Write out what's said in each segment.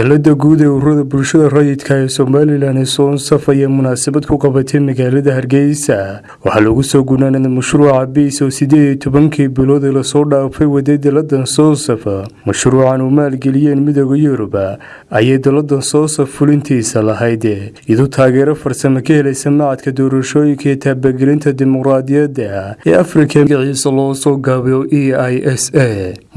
dalada guud ee ururada bulshada rayidka ee somalilan ee soonsaf ayaa munaasabad ku qabatay magaalada hargeysa. Waxaa lagu soo gunaanada mashruuca biis oo sideed iyo tobankii bilood ee la soo dhaafay waday daladan soonsaf mashruucan uu maalgeliyeen midooda yuruba ayay daladan soonsaf fulintiisa lahayd. Iyadoo taageero farsamo ka helaysa macadka doorashooyinka iyo taabagelinta dimuqraadiyadda ee afrika magaciisa loo soo gaabayo e i s a.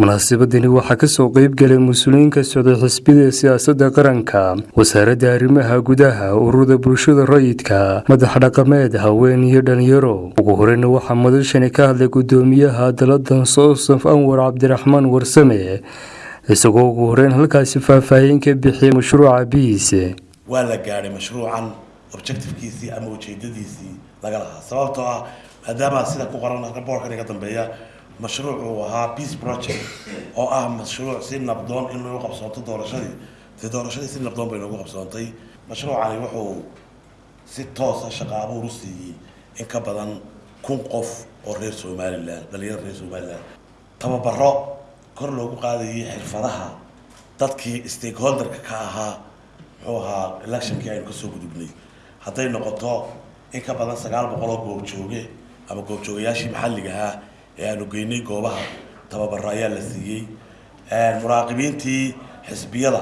Munaasabadani waxaa ka soo qeybgalay mas'uuliyiin ka socday xisbida siyaasada qaranka wasaaradda arrimaha gudaha ururada bulshada rayidka madax dhaqameed haween iyo dhalinyaro ugu horeyna waxaa madashani ka hadlay gudoomiyaha daladan soosaf anwar cabdiraxmaan warsame. Isagoo ugu horeyn halkaasi faahfaahin ka bixiyay mashruuca biis waa la gaadhay mashruucan objectivekiisii ama ujeedadiisii laga lahaa. Sababtoo ah maadaama sida ku qoran raboorkan iga dambeeya mashruuc uu ahaa peace project oo ah mashruuc si nabdoon in lagu qabsoonto doorashadii dee doorashadii si nabdoon bay noogu qabsoontay. Mashruucani wuxuu si toosa shaqa abuur u siiyey in ka badan kun qof oo reer somalilan dhalinyaro reer somalilan tababaro kor loogu qaadayay xirfadaha dadkii stakeholderka ka ahaa muxuu ahaa electionkii aynu ka soo gudubnay. Hadday noqoto in ka badan sagaal boqol oo goobjooge ama goobjoogayaashii maxalliga ahaa ee aanu geynay goobaha tababaro ayaa la siiyey. Muraaqibiintii xisbiyada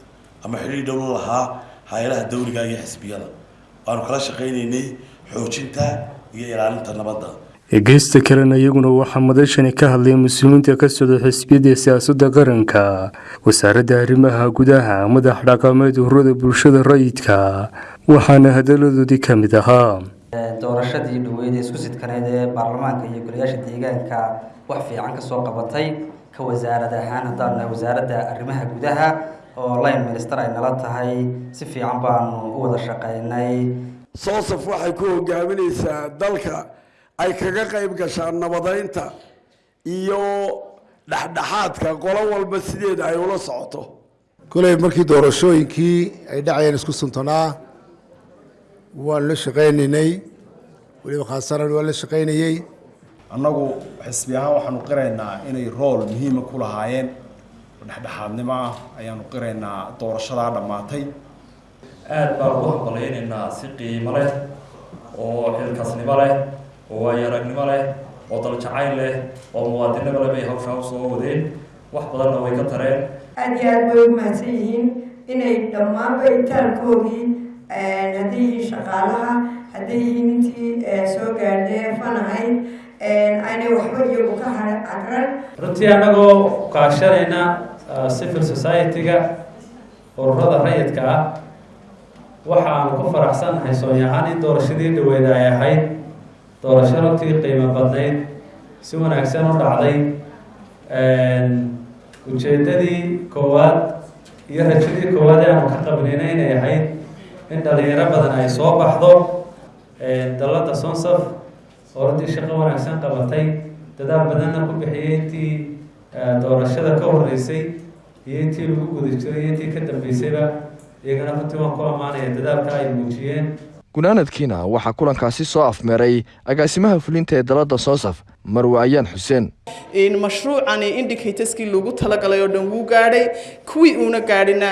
ama xidhiir dhow la lahaa hay'adaha dawliga iyo xisbiyada. Waanu kala shaqaynaynay xoojinta iyo ilaalinta nabadda. Geysta kalena iyaguna waxaa madashani ka hadlay mas'uuliyiinta ka socday xisbiyada siyaasadda qaranka wasaaradda arrimaha gudaha madax dhaqameed ururada bulshada rayidka waxaana hadaladoodii ka mid ahaa. Doorashadii dhaweyd ee isku sidkaneyd ee baarlamaanka iyo golayaasha deegaanka wax fiican ka soo qabatay ka wasaarad ahaan haddaan wasaaradda arrimaha gudaha oo line minister ay nala tahay si fiican baanu u wada shaqeynay soosaf waxay ku hogaaminaysaa dalka ay kaga qayb gashaan nabadeynta iyo dhexdhexaadka qolo walba sideeda ay ula socoto. Koley markii doorashooyinkii ay dhacayeen isku suntanaa waan la shaqaynaynay. Weliba khaasaran waan la shaqaynayey annagu xisbi ahaan waxaanu qiraynaa inay rool muhiima ku lahaayeen dhexdhexaadnimo ah ayaanu qiraynaa doorashadaa dhammaatay. Aada baan ugu hambalaynaynaa si qiimo leh oo xilkasnimo leh oo waayo-aragnimo leh oo daljacayl leh oo muwaadinimo leh bay hawshaa u soo wadeen. Wax badanna way ka tareen. Aada iyo aada way u mahadsan yihiin inay dhammaanba itaalkoodii hadday yihiin shaqaalaha hadday yihiin intii soo gaadhee fan ahayd aynay waxba iyagu ka cagran. Runtii annagoo kaashanayna civil society-ga ururada rayidka ah waxaanu ku faraxsannahay soonyahaan in doorashadii dhaweyd ay ahayd. Doorasho runtii qiimo badnayd si wanaagsan u dhacday ujeeddadii koowaad iyo rajadii koowaad aanu ka qabnayna inay ahayd. In dhalinyaro badan ay soo baxdo dalada sonsaf oo runtii shaqo wanaagsan qabatay dadaal badanna ku bixiyey intii doorashada ka horeysay iyo intii lagu guda jiray iyo intii ka dambeysayba iyagana runtii waan ku ammaanaya dadaalka ay muujiyeen. Gunaanadkiina waxaa kulankaasi soo afmeeray agaasimaha fulinta ee dalada soosaf marwe ayaan xuseen mashruucani indicatorskii loogu talagalay oo dhan wuu gaadhay kuwii uuna gaadhina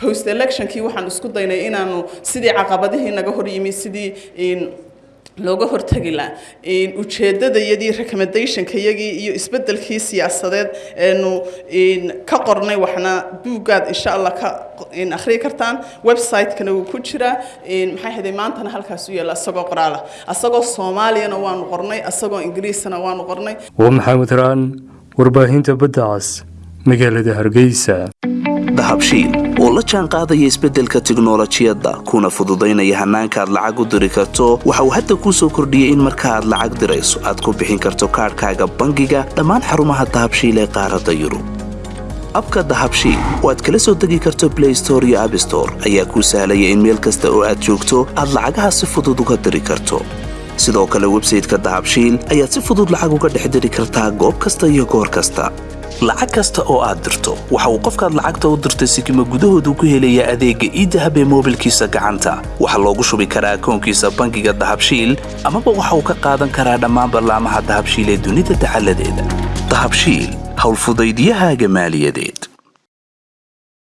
post electionkii waxaan isku daynay inaanu sidii caqabadihii naga hor yimi sidii looga hortagi laha ujeedadayadii recommendationkayagii iyo isbedelkii siyaasadeed eenu ka qornay waxna buuggaad insha allah ka akhriyi kartaan website-kana ku jiraa. Maxay haday maantana halkaas u yaalla asagoo qoraala. Asagoo soomaaliyana waanu qornay asagoo ingiriisana waanu qornay. Waa maxamed raan warbaahinta badda cas magaalada hargeysa dahabshiil. Oo la jaan qaadaya isbeddelka tiknolojiyadda kuna fududaynaya hannaanka aad lacag u diri karto. Waxa uu hadda kuu soo kordhiyey in marka aad lacag dirayso aad ku bixin karto kaadhkaaga bangiga dhammaan xarumaha dahabshiil ee qaaradda yurub. Abka dahabshiil oo aad kala soo degi karto blay store iyo abstore ayaa kuu sahlaya in meel kasta oo aad joogto aad lacagaha si fudud uga diri karto. Sidoo kale websayteka dahabshiil ayaad si fudud lacag uga dhex diri kartaa goob kasta iyo goor kasta lacag kasta oo aad dirto waxa uu qofkaad lacagta u dirtay sikima gudahoodu ku helayaa adeegga iidahab ee moobilkiisa gacanta. Waxaa loogu shubi karaa akoonkiisa bangiga dahabshiil amaba waxa uu ka qaadan karaa dhammaan ballaamaha dahabshiil ee dunida dacaladeeda dahabshiil howlfudaydyahaaga maaliyadeed